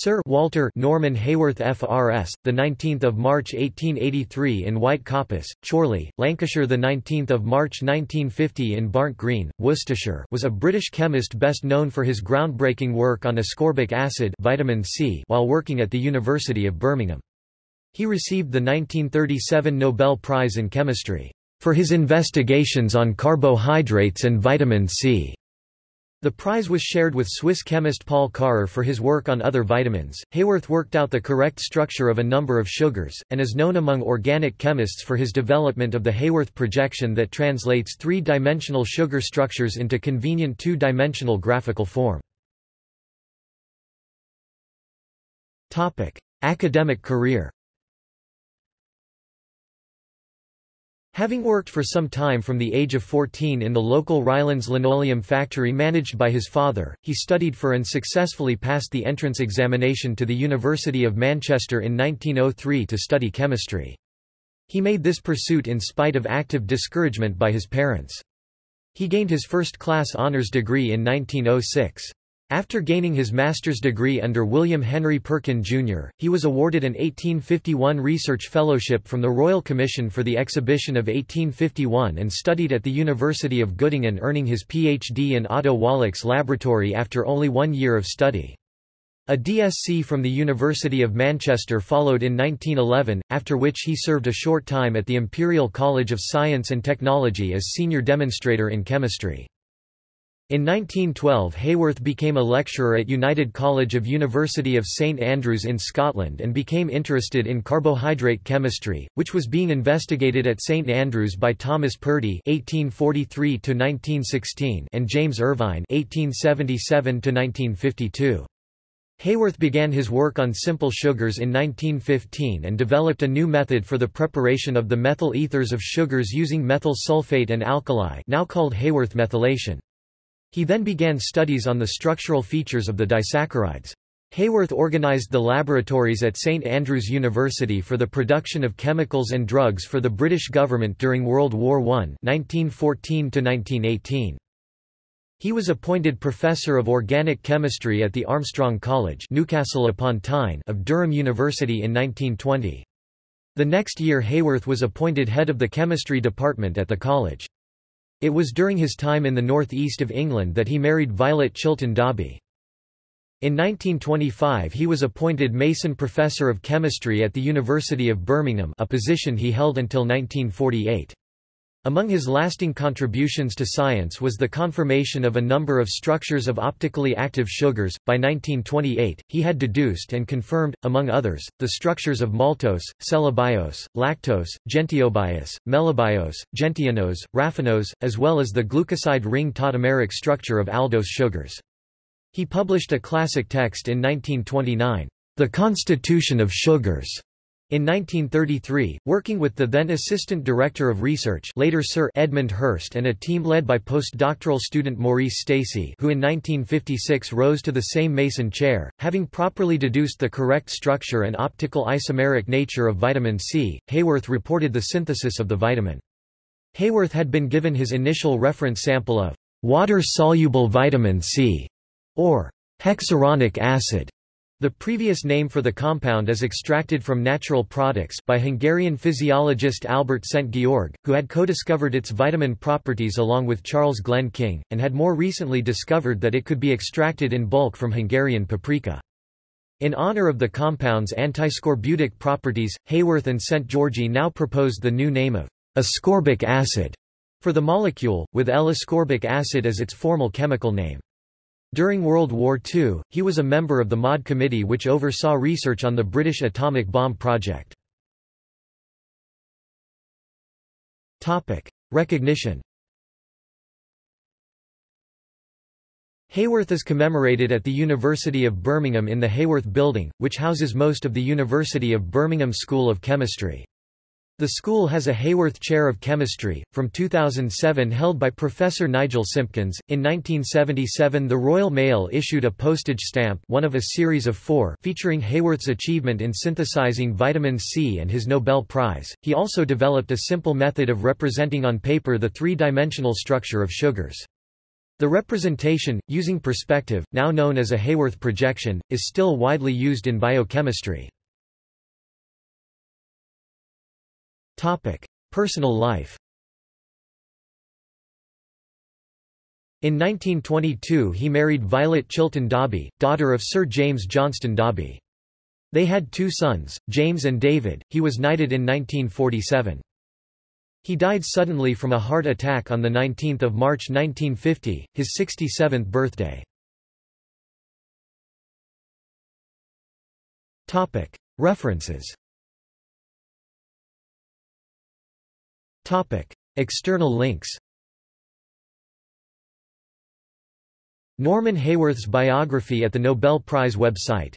Sir Walter Norman Haworth FRS, the 19th of March 1883 in White Coppice, Chorley, Lancashire, the 19th of March 1950 in Barnt Green, Worcestershire, was a British chemist best known for his groundbreaking work on ascorbic acid, vitamin C, while working at the University of Birmingham. He received the 1937 Nobel Prize in Chemistry for his investigations on carbohydrates and vitamin C. The prize was shared with Swiss chemist Paul Karrer for his work on other vitamins. Haworth worked out the correct structure of a number of sugars, and is known among organic chemists for his development of the Haworth projection that translates three-dimensional sugar structures into convenient two-dimensional graphical form. Topic: Academic career. Having worked for some time from the age of 14 in the local Rylands linoleum factory managed by his father, he studied for and successfully passed the entrance examination to the University of Manchester in 1903 to study chemistry. He made this pursuit in spite of active discouragement by his parents. He gained his first-class honours degree in 1906. After gaining his master's degree under William Henry Perkin, Jr., he was awarded an 1851 Research Fellowship from the Royal Commission for the Exhibition of 1851 and studied at the University of Göttingen earning his Ph.D. in Otto Wallach's laboratory after only one year of study. A DSc from the University of Manchester followed in 1911, after which he served a short time at the Imperial College of Science and Technology as senior demonstrator in chemistry. In 1912 Haworth became a lecturer at United College of University of St Andrews in Scotland and became interested in carbohydrate chemistry, which was being investigated at St Andrews by Thomas Purdie (1843–1916) and James Irvine (1877–1952). Haworth began his work on simple sugars in 1915 and developed a new method for the preparation of the methyl ethers of sugars using methyl sulfate and alkali now called Haworth methylation. He then began studies on the structural features of the disaccharides. Haworth organized the laboratories at St Andrews University for the production of chemicals and drugs for the British government during World War I 1914 He was appointed Professor of Organic Chemistry at the Armstrong College Newcastle upon Tyne of Durham University in 1920. The next year Haworth was appointed head of the chemistry department at the college. It was during his time in the northeast of England that he married Violet Chilton Dobbie. In 1925 he was appointed Mason Professor of Chemistry at the University of Birmingham a position he held until 1948. Among his lasting contributions to science was the confirmation of a number of structures of optically active sugars. By 1928, he had deduced and confirmed, among others, the structures of maltose, cellobiose, lactose, gentiobiose, melibiose, gentianose, raffinose, as well as the glucoside ring tautomeric structure of aldose sugars. He published a classic text in 1929, The Constitution of Sugars, in 1933, working with the then Assistant Director of Research later Sir Edmund Hirst and a team led by postdoctoral student Maurice Stacey who in 1956 rose to the same Mason chair, having properly deduced the correct structure and optical isomeric nature of vitamin C, Haworth reported the synthesis of the vitamin. Haworth had been given his initial reference sample of water-soluble vitamin C, or hexuronic acid, the previous name for the compound is extracted from natural products by Hungarian physiologist Albert Szent-Györgyi, who had co-discovered its vitamin properties along with Charles Glenn King, and had more recently discovered that it could be extracted in bulk from Hungarian paprika. In honor of the compound's antiscorbutic properties, Haworth and Szent-Györgyi now proposed the new name of ascorbic acid for the molecule, with L-ascorbic acid as its formal chemical name. During World War II, he was a member of the MAUD committee which oversaw research on the British atomic bomb project. Recognition Haworth is commemorated at the University of Birmingham in the Haworth Building, which houses most of the University of Birmingham School of Chemistry. The school has a Haworth Chair of Chemistry, from 2007 held by Professor Nigel Simpkins. In 1977 the Royal Mail issued a postage stamp one of a series of four featuring Haworth's achievement in synthesizing vitamin C and his Nobel Prize. He also developed a simple method of representing on paper the three-dimensional structure of sugars. The representation, using perspective, now known as a Haworth projection, is still widely used in biochemistry. Personal life In 1922 he married Violet Chilton Dobbie, daughter of Sir James Johnston Dobbie. They had two sons, James and David. He was knighted in 1947. He died suddenly from a heart attack on 19 March 1950, his 67th birthday. References External links Norman Haworth's biography at the Nobel Prize website